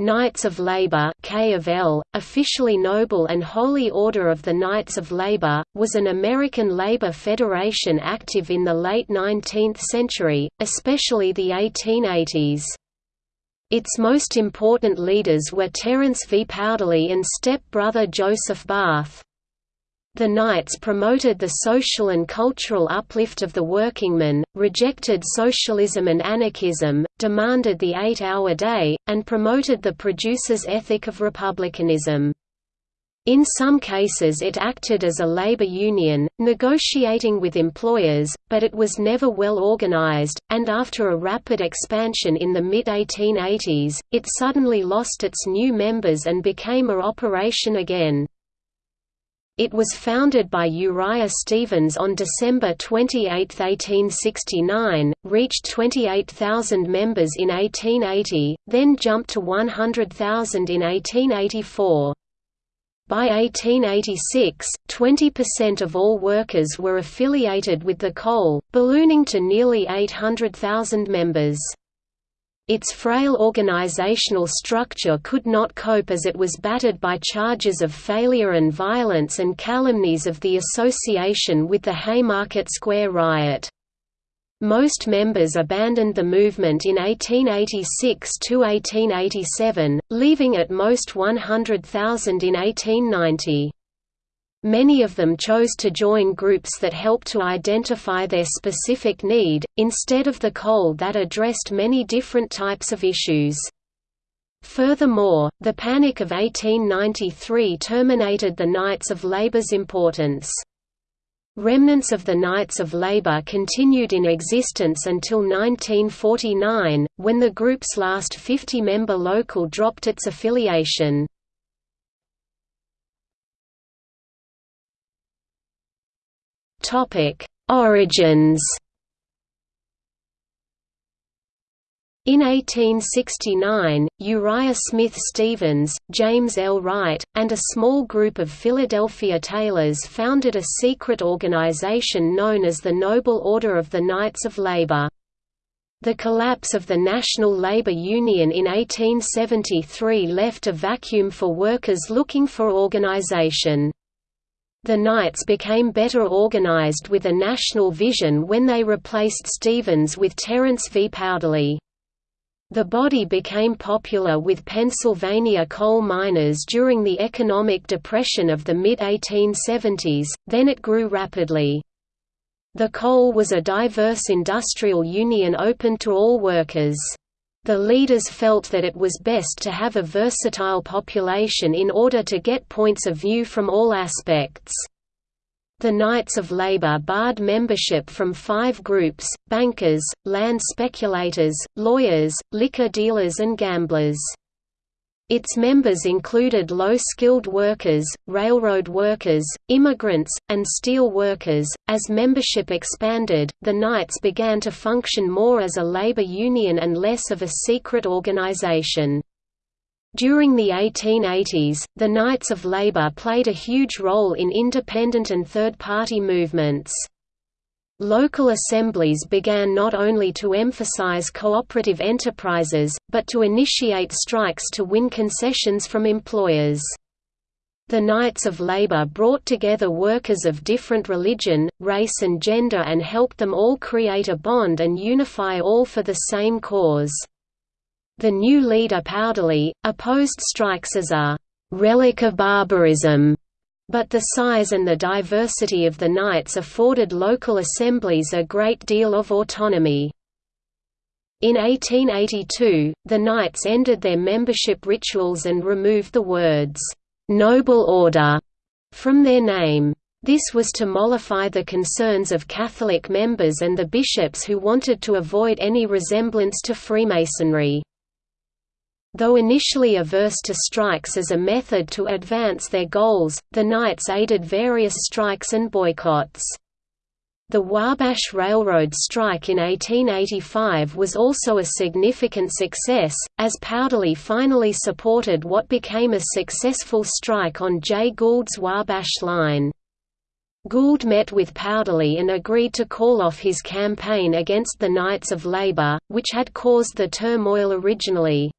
Knights of Labour K of L, officially Noble and Holy Order of the Knights of Labour, was an American labor federation active in the late 19th century, especially the 1880s. Its most important leaders were Terence V. Powderly and step-brother Joseph Barth. The Knights promoted the social and cultural uplift of the workingmen, rejected socialism and anarchism, demanded the eight-hour day, and promoted the producers' ethic of republicanism. In some cases it acted as a labor union, negotiating with employers, but it was never well organized, and after a rapid expansion in the mid-1880s, it suddenly lost its new members and became a operation again. It was founded by Uriah Stevens on December 28, 1869, reached 28,000 members in 1880, then jumped to 100,000 in 1884. By 1886, 20% of all workers were affiliated with the coal, ballooning to nearly 800,000 members. Its frail organizational structure could not cope as it was battered by charges of failure and violence and calumnies of the association with the Haymarket Square riot. Most members abandoned the movement in 1886–1887, leaving at most 100,000 in 1890. Many of them chose to join groups that helped to identify their specific need, instead of the coal that addressed many different types of issues. Furthermore, the Panic of 1893 terminated the Knights of Labour's importance. Remnants of the Knights of Labour continued in existence until 1949, when the group's last 50-member local dropped its affiliation. Topic: Origins. In 1869, Uriah Smith Stevens, James L. Wright, and a small group of Philadelphia tailors founded a secret organization known as the Noble Order of the Knights of Labor. The collapse of the National Labor Union in 1873 left a vacuum for workers looking for organization. The Knights became better organized with a national vision when they replaced Stevens with Terence V. Powderly. The body became popular with Pennsylvania coal miners during the economic depression of the mid-1870s, then it grew rapidly. The coal was a diverse industrial union open to all workers. The leaders felt that it was best to have a versatile population in order to get points of view from all aspects. The Knights of Labor barred membership from five groups, bankers, land speculators, lawyers, liquor dealers and gamblers. Its members included low-skilled workers, railroad workers, immigrants, and steel workers. As membership expanded, the Knights began to function more as a labor union and less of a secret organization. During the 1880s, the Knights of Labor played a huge role in independent and third-party movements. Local assemblies began not only to emphasize cooperative enterprises, but to initiate strikes to win concessions from employers. The Knights of Labor brought together workers of different religion, race and gender and helped them all create a bond and unify all for the same cause. The new leader Powderly, opposed strikes as a «relic of barbarism» But the size and the diversity of the Knights afforded local assemblies a great deal of autonomy. In 1882, the Knights ended their membership rituals and removed the words, "'Noble Order' from their name. This was to mollify the concerns of Catholic members and the bishops who wanted to avoid any resemblance to Freemasonry. Though initially averse to strikes as a method to advance their goals, the Knights aided various strikes and boycotts. The Wabash Railroad strike in 1885 was also a significant success, as Powderly finally supported what became a successful strike on Jay Gould's Wabash line. Gould met with Powderly and agreed to call off his campaign against the Knights of Labor, which had caused the turmoil originally.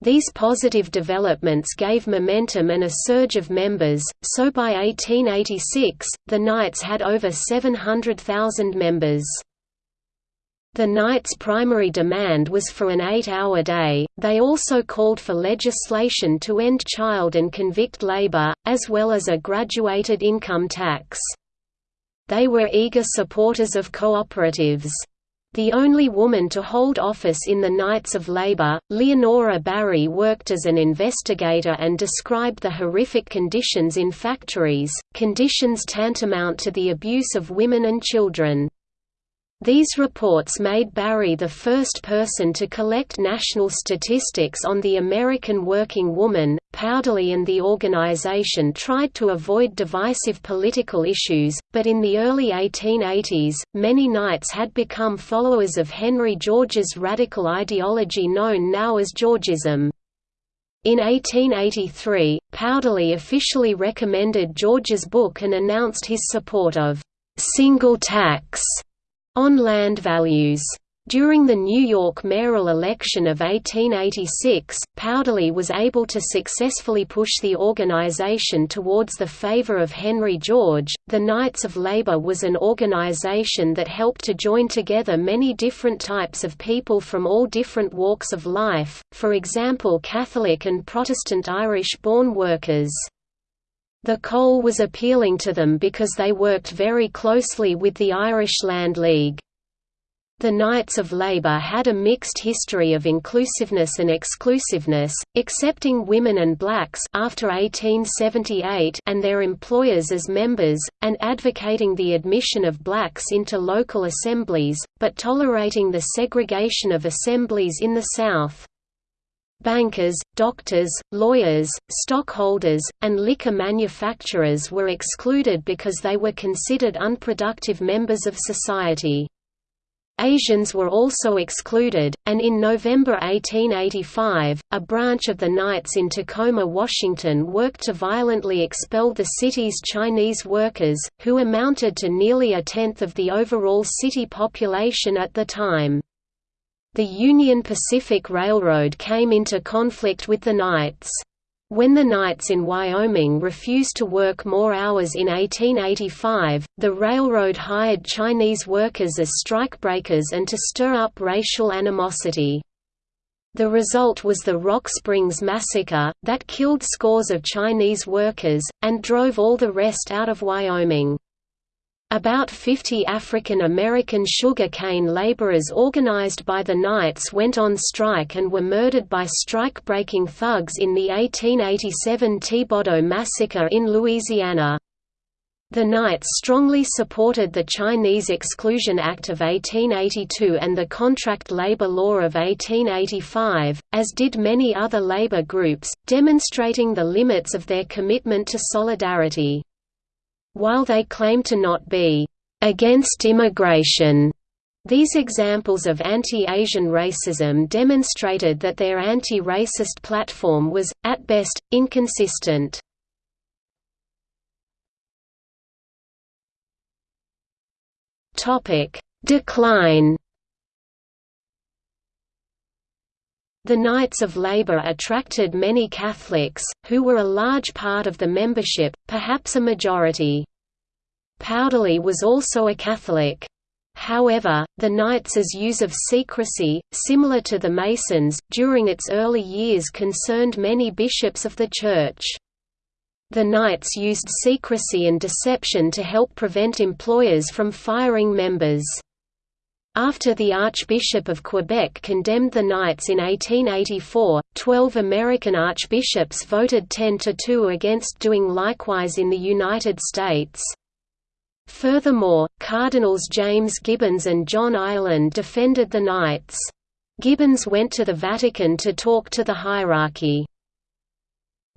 These positive developments gave momentum and a surge of members, so by 1886, the Knights had over 700,000 members. The Knights' primary demand was for an eight-hour day, they also called for legislation to end child and convict labor, as well as a graduated income tax. They were eager supporters of cooperatives. The only woman to hold office in the Knights of Labor, Leonora Barry worked as an investigator and described the horrific conditions in factories, conditions tantamount to the abuse of women and children. These reports made Barry the first person to collect national statistics on the American working woman. Powderly and the organization tried to avoid divisive political issues, but in the early 1880s, many Knights had become followers of Henry George's radical ideology known now as Georgism. In 1883, Powderly officially recommended George's book and announced his support of single tax on land values. During the New York mayoral election of 1886, Powderly was able to successfully push the organization towards the favor of Henry George. The Knights of Labor was an organization that helped to join together many different types of people from all different walks of life, for example Catholic and Protestant Irish-born workers. The coal was appealing to them because they worked very closely with the Irish Land League. The Knights of Labour had a mixed history of inclusiveness and exclusiveness, accepting women and blacks after 1878 and their employers as members, and advocating the admission of blacks into local assemblies, but tolerating the segregation of assemblies in the South. Bankers, doctors, lawyers, stockholders, and liquor manufacturers were excluded because they were considered unproductive members of society. Asians were also excluded, and in November 1885, a branch of the Knights in Tacoma, Washington worked to violently expel the city's Chinese workers, who amounted to nearly a tenth of the overall city population at the time. The Union Pacific Railroad came into conflict with the Knights. When the Knights in Wyoming refused to work more hours in 1885, the railroad hired Chinese workers as strikebreakers and to stir up racial animosity. The result was the Rock Springs Massacre, that killed scores of Chinese workers, and drove all the rest out of Wyoming. About 50 African American sugar cane laborers organized by the Knights went on strike and were murdered by strike-breaking thugs in the 1887 Thibodaux massacre in Louisiana. The Knights strongly supported the Chinese Exclusion Act of 1882 and the Contract Labor Law of 1885, as did many other labor groups, demonstrating the limits of their commitment to solidarity. While they claim to not be against immigration, these examples of anti-Asian racism demonstrated that their anti-racist platform was, at best, inconsistent. Decline The Knights of Labour attracted many Catholics, who were a large part of the membership, perhaps a majority. Powderly was also a Catholic. However, the Knights' use of secrecy, similar to the Masons, during its early years concerned many bishops of the Church. The Knights used secrecy and deception to help prevent employers from firing members. After the Archbishop of Quebec condemned the Knights in 1884, twelve American archbishops voted 10 to 2 against doing likewise in the United States. Furthermore, Cardinals James Gibbons and John Ireland defended the Knights. Gibbons went to the Vatican to talk to the hierarchy.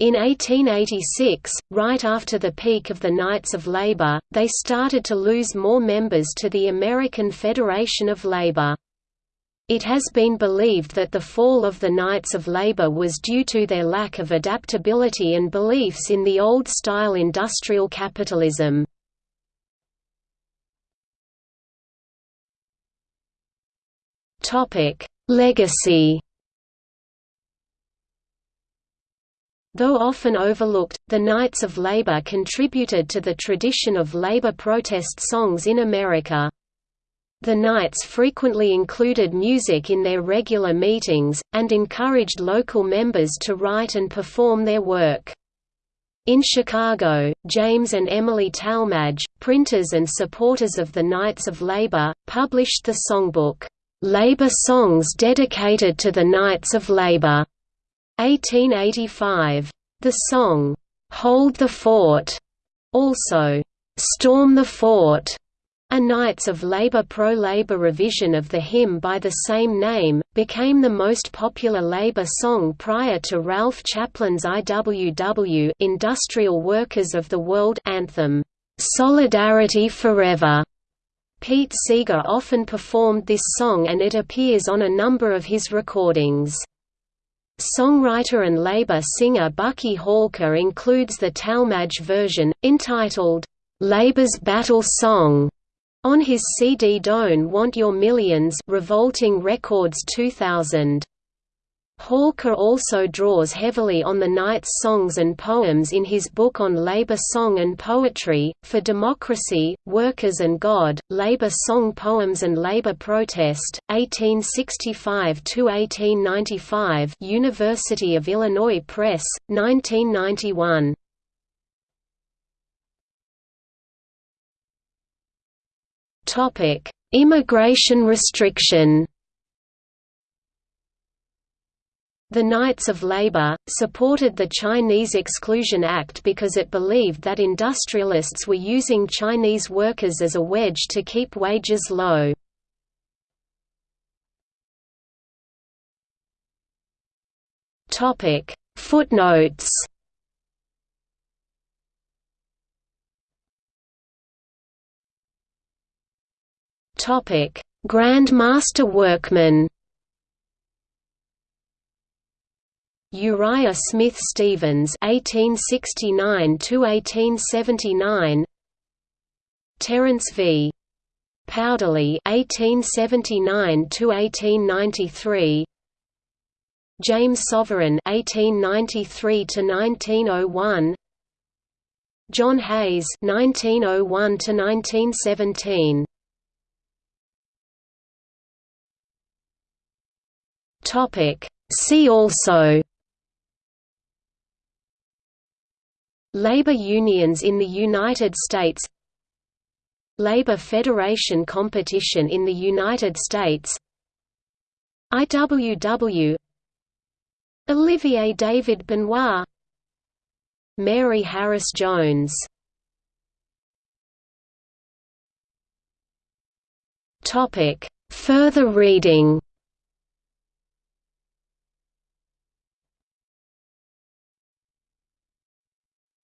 In 1886, right after the peak of the Knights of Labor, they started to lose more members to the American Federation of Labor. It has been believed that the fall of the Knights of Labor was due to their lack of adaptability and beliefs in the old-style industrial capitalism. Legacy Though often overlooked, the Knights of Labor contributed to the tradition of labor protest songs in America. The Knights frequently included music in their regular meetings, and encouraged local members to write and perform their work. In Chicago, James and Emily Talmadge, printers and supporters of the Knights of Labor, published the songbook, "'Labor Songs Dedicated to the Knights of Labor' 1885. The song, "'Hold the Fort' also, "'Storm the Fort' A Knights of Labor pro-labor revision of the hymn by the same name, became the most popular labor song prior to Ralph Chaplin's IWW Industrial Workers of the World anthem, "'Solidarity Forever". Pete Seeger often performed this song and it appears on a number of his recordings. Songwriter and labor singer Bucky Halker includes the Talmadge version, entitled, "'Labour's Battle Song' On his CD Don't Want Your Millions Revolting Records 2000. Halker also draws heavily on the Knights' songs and poems in his book on labor song and poetry, For Democracy, Workers and God, Labor Song Poems and Labor Protest, 1865–1895 University of Illinois Press, 1991. Topic: Immigration restriction. The Knights of Labor, supported the Chinese Exclusion Act because it believed that industrialists were using Chinese workers as a wedge to keep wages low. Footnotes Grand Master Workman. Uriah Smith Stevens (1869–1879), Terence V. Powderly (1879–1893), James Sovereign (1893–1901), John Hayes (1901–1917). Topic. See also Labor unions in the United States Labor Federation competition in the United States IWW Olivier David Benoit Mary Harris Jones Further reading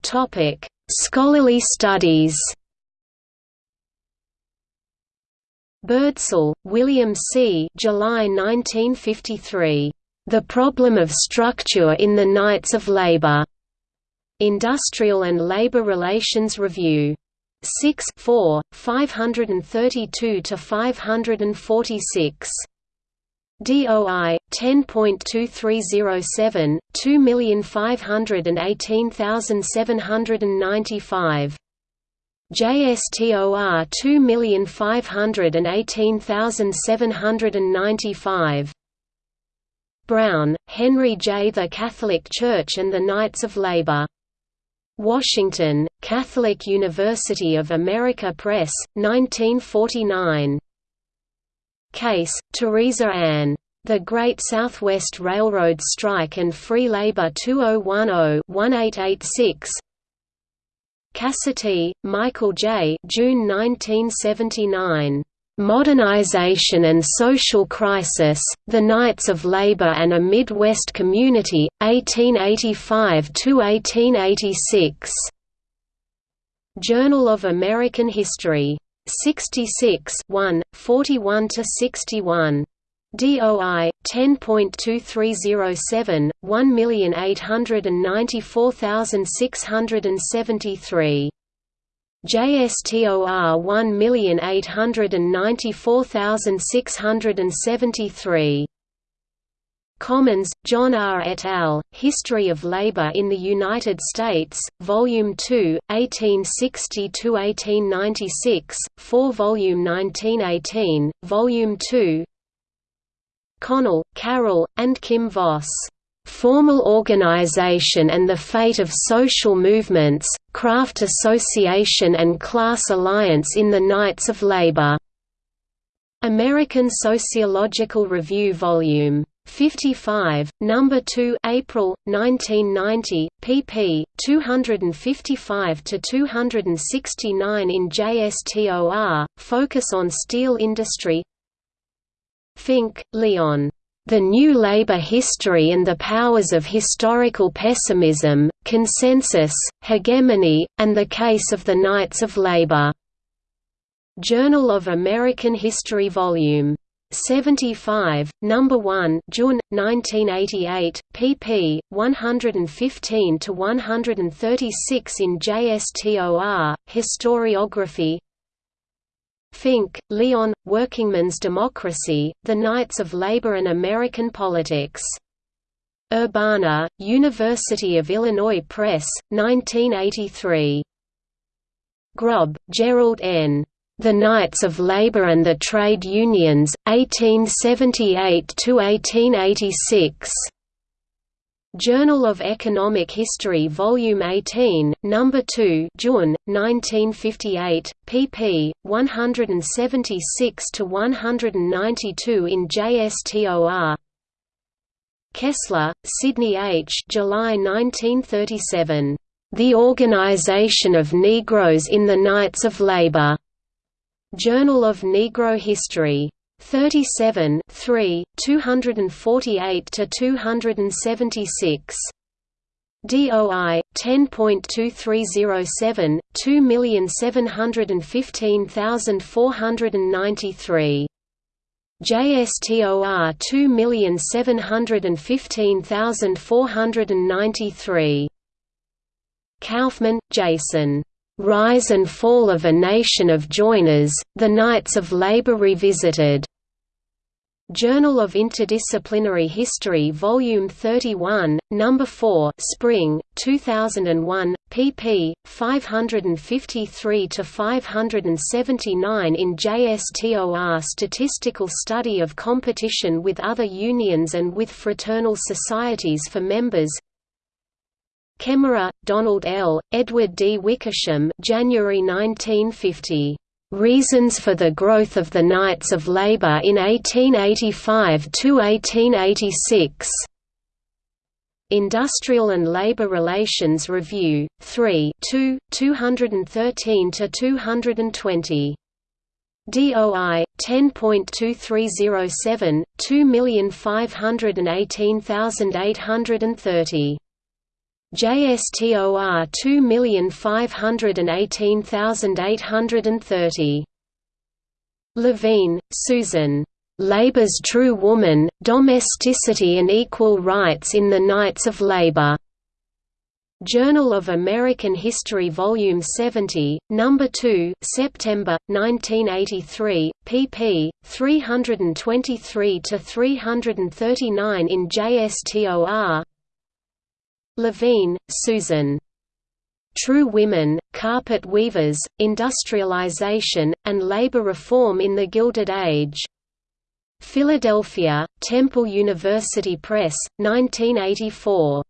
Topic: Scholarly studies. Birdsall, William C. July 1953. The Problem of Structure in the Knights of Labor. Industrial and Labor Relations Review. 6 4, 532 to 546. DOI 10.2307 2518795 JSTOR 2518795 Brown, Henry J. The Catholic Church and the Knights of Labor. Washington, Catholic University of America Press, 1949. Case, Teresa Ann. The Great Southwest Railroad Strike and Free Labor 2010-1886 Cassity, Michael J. June 1979. Modernization and Social Crisis, The Knights of Labor and a Midwest Community, 1885–1886. Journal of American History. 66 1, 41 to 61. DOI 10.2307 1894673. JSTOR 1894673. Commons, John R. et al., History of Labor in the United States, Volume 2, 1860–1896, 4 Volume 1918, Volume 2 Connell, Carol, and Kim Voss. Formal Organization and the Fate of Social Movements, Craft Association and Class Alliance in the Knights of Labor. American Sociological Review Volume 55, number 2, April 1990, pp. 255–269 in JSTOR. Focus on steel industry. Fink, Leon. The New Labor History and the Powers of Historical Pessimism, Consensus, Hegemony, and the Case of the Knights of Labor. Journal of American History Vol. 75, Number 1, June 1988, pp. 115–136 in JSTOR Historiography. Fink, Leon, Workingman's Democracy: The Knights of Labor and American Politics. Urbana, University of Illinois Press, 1983. Grob, Gerald N. The Knights of Labor and the Trade Unions, 1878–1886. Journal of Economic History Volume 18, No. 2 June, 1958, pp. 176–192 in JSTOR Kessler, Sidney H. July 1937. The Organization of Negroes in the Knights of Labor. Journal of Negro History. 37 3, 248–276. DOI 10.2307 2715493 JSTOR 2715493 Kaufman, Jason Rise and Fall of a Nation of Joiners, The Knights of Labor Revisited. Journal of Interdisciplinary History Volume 31, No. 4 Spring, 2001, pp. 553–579 in JSTOR Statistical Study of Competition with Other Unions and with Fraternal Societies for Members Kemmerer, Donald L., Edward D. Wickersham January 1950. Reasons for the Growth of the Knights of Labour in 1885–1886. Industrial and Labour Relations Review, 3 2, 213–220. DOI 10.2307 2518830 JSTOR 2518830. Levine, Susan. Labor's True Woman, Domesticity and Equal Rights in the Knights of Labor. Journal of American History Volume 70, No. 2 September, 1983, pp. 323–339 in JSTOR Levine, Susan. True Women, Carpet Weavers, Industrialization, and Labor Reform in the Gilded Age. Philadelphia, Temple University Press, 1984.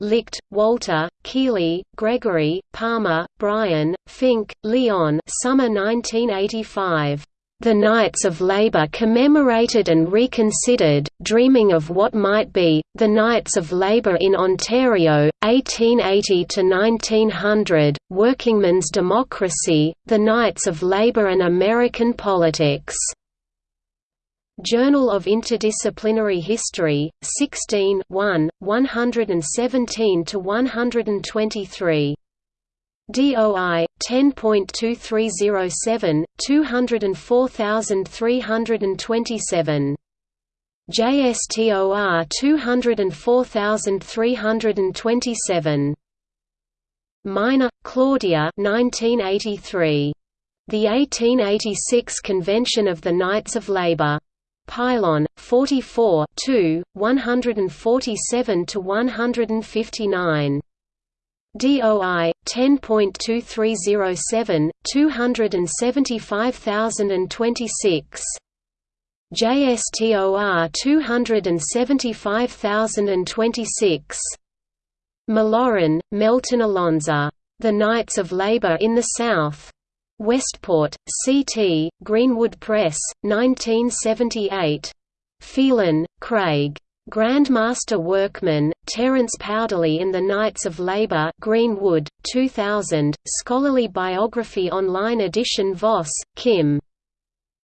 Licht, Walter, Kealey, Gregory, Palmer, Brian, Fink, Leon Summer 1985. The Knights of Labour commemorated and reconsidered, dreaming of what might be, the Knights of Labour in Ontario, 1880–1900, Workingman's Democracy, The Knights of Labour and American Politics. Journal of Interdisciplinary History, 16 1, 117–123. DOI 10.2307 204327 JSTOR 204327 Miner, Claudia 1983. The 1886 Convention of the Knights of Labor. Phylon 44 2 147 to 159 DOI 10.2307 275026 JSTOR 275026 McLaurin, Melton Alonza. The Knights of Labour in the South. Westport, CT, Greenwood Press, 1978. Phelan, Craig. Grandmaster Workman, Terence Powderly in the Knights of Labour Greenwood, 2000, Scholarly Biography Online edition Voss, Kim.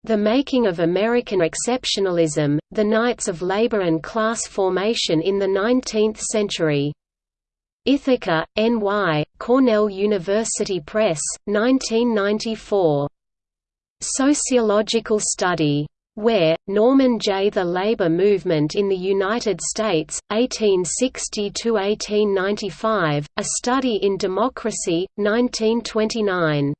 The Making of American Exceptionalism, The Knights of Labor and Class Formation in the Nineteenth Century. Ithaca, N.Y., Cornell University Press, 1994. Sociological Study. Ware, Norman J. The Labor Movement in the United States, 1860–1895, A Study in Democracy, 1929.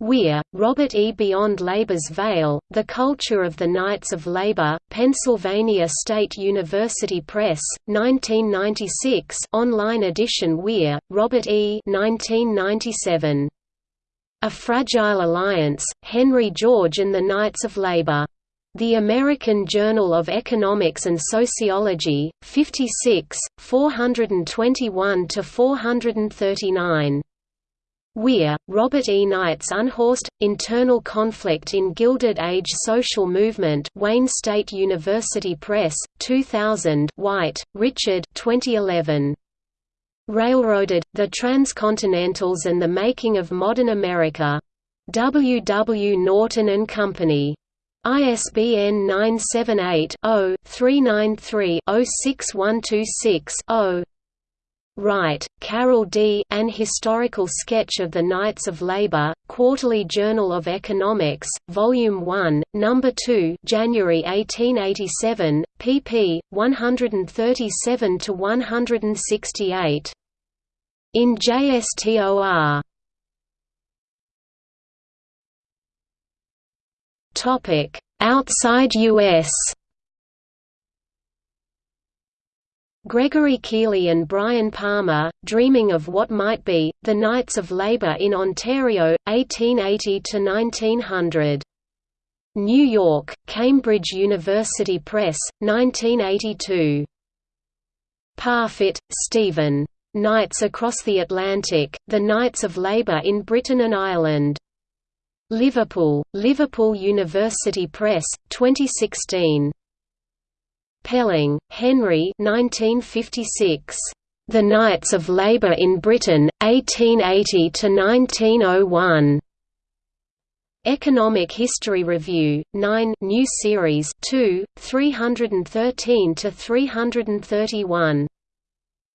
Weir, Robert E. Beyond Labor's Veil, The Culture of the Knights of Labor, Pennsylvania State University Press, 1996 online edition Weir, Robert E. 1997. A Fragile Alliance, Henry George and the Knights of Labor. The American Journal of Economics and Sociology, 56, 421–439. Weir, Robert E. Knights Unhorsed, Internal Conflict in Gilded Age Social Movement Wayne State University Press, 2000 White, Richard 2011. Railroaded, The Transcontinentals and the Making of Modern America. W. W. Norton and Company. ISBN 978 0 393 06126 0. Wright, Carroll D. An Historical Sketch of the Knights of Labor, Quarterly Journal of Economics, Volume 1, No. 2 January 1887, pp. 137–168. In JSTOR Outside U.S. Gregory Kealey and Brian Palmer, Dreaming of What Might Be, The Knights of Labour in Ontario, 1880–1900. New York, Cambridge University Press, 1982. Parfitt, Stephen. Knights Across the Atlantic, The Knights of Labour in Britain and Ireland. Liverpool, Liverpool University Press, 2016. Pelling, Henry 1956. The Knights of Labour in Britain, 1880–1901. Economic History Review, 9 new series 2, 313–331.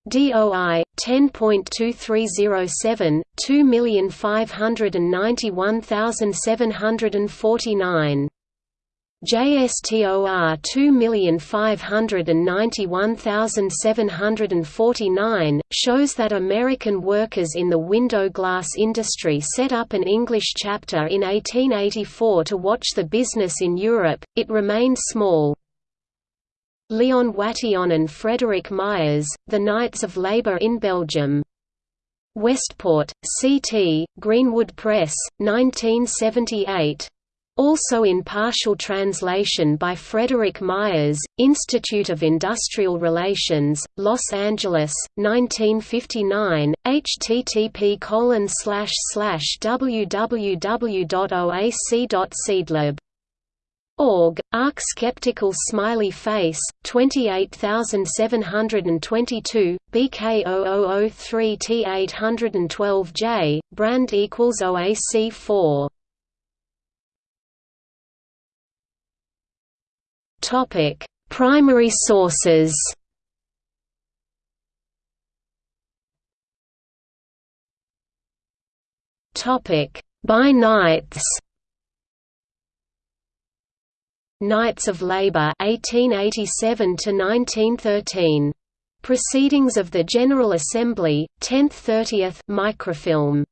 DOI 10.2307 2591749 JSTOR 2591749 shows that American workers in the window glass industry set up an English chapter in 1884 to watch the business in Europe, it remained small. Leon Watillon and Frederick Myers, The Knights of Labour in Belgium. Westport, CT, Greenwood Press, 1978. Also in partial translation by Frederick Myers, Institute of Industrial Relations, Los Angeles, 1959, http www.oac.cdlib. Org, Arc Skeptical Smiley Face, 28722, BK0003T812J, brand equals OAC4. Topic: Primary sources. Topic: By Knights. Knights of Labour 1887 to 1913. Proceedings of the General Assembly, 10th 30th microfilm.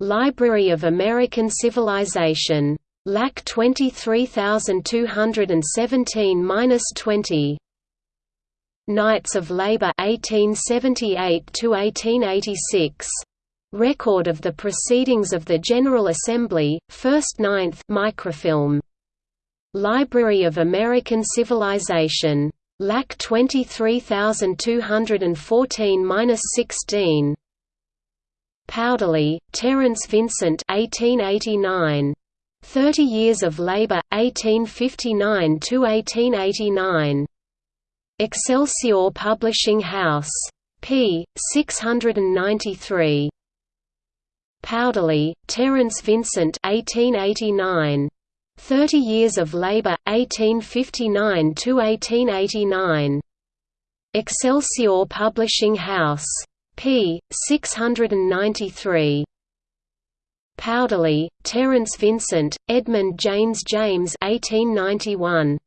Library of American Civilization. LAC 23217-20 Knights of Labour 1878 to 1886 Record of the Proceedings of the General Assembly, 1st 9th microfilm. Library of American Civilization. LAC 23214-16 Powderly, Terence Vincent 1889. Thirty Years of Labor, eighteen fifty nine to eighteen eighty nine. Excelsior Publishing House. p. 693. Powderly, Terence Vincent 1889. Thirty Years of Labour, 1859–1889. Excelsior Publishing House. p. 693. Powderly, Terence Vincent, Edmund James James 1891.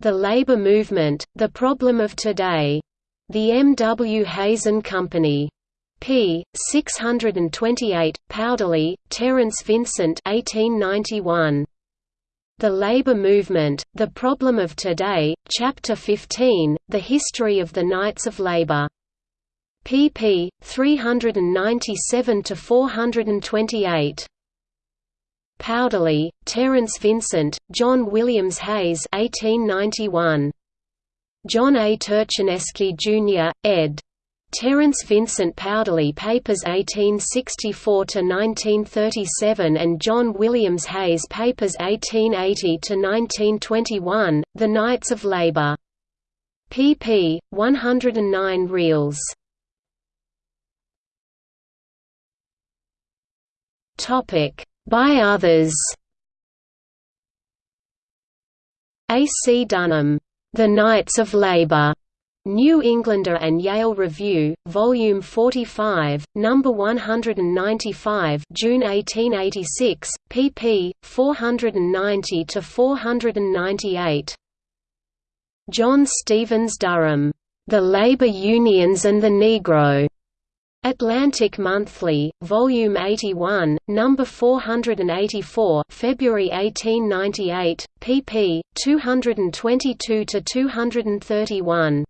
The Labour Movement, The Problem of Today. The M. W. Hazen Company p. 628, Powderly, Terence Vincent 1891. The Labour Movement, The Problem of Today, Chapter 15, The History of the Knights of Labour. pp. 397–428. Powderly, Terence Vincent, John Williams Hayes 1891. John A. Turchinesky, Jr., ed. Terence Vincent Powderly Papers 1864–1937 and John Williams Hayes Papers 1880–1921, The Knights of Labour. pp. 109 reels. By others A. C. Dunham, The Knights of Labour, New Englander and Yale Review, Volume 45, Number 195, June 1886, pp. 490 to 498. John Stevens Durham, The Labor Unions and the Negro. Atlantic Monthly, Volume 81, Number 484, February 1898, pp. 222 to 231.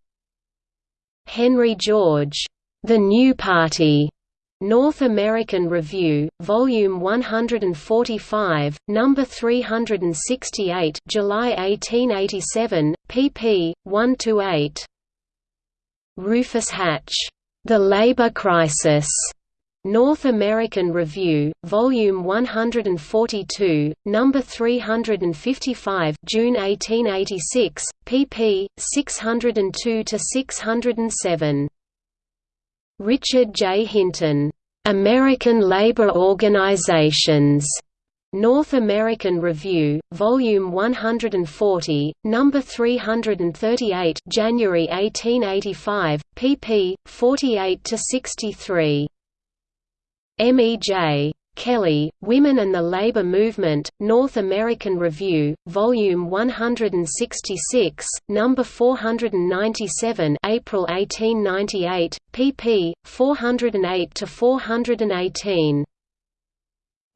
Henry George, The New Party, North American Review, Volume 145, Number 368, July 1887, pp. 1–8. Rufus Hatch, The Labor Crisis, North American Review, Volume 142, Number 355, June 1886, pp. 602 to 607. Richard J. Hinton, American Labor Organizations. North American Review, Volume 140, Number 338, January 1885, pp. 48 to 63. M. E. J. Kelly, Women and the Labor Movement, North American Review, Volume 166, Number 497 April 1898, pp. 408–418.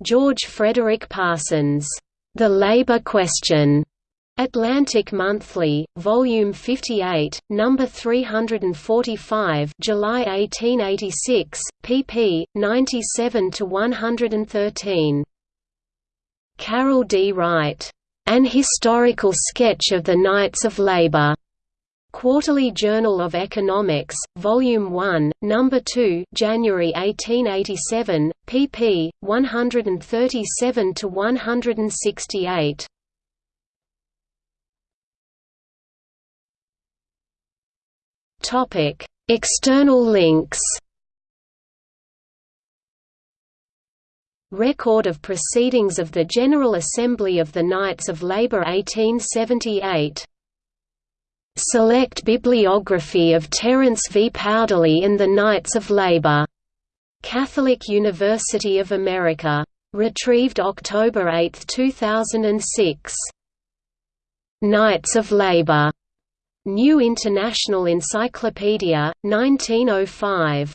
George Frederick Parsons, The Labor Question, Atlantic Monthly, Volume 58, Number 345, July 1886, pp. 97 to 113. Carroll D. Wright, An Historical Sketch of the Knights of Labor. Quarterly Journal of Economics, Volume 1, Number 2, January 1887, pp. 137 to 168. Topic: External links. Record of Proceedings of the General Assembly of the Knights of Labour 1878 Select Bibliography of Terence V. Powderly and the Knights of Labour. Catholic University of America. Retrieved October 8, 2006. Knights of Labour New International Encyclopedia, 1905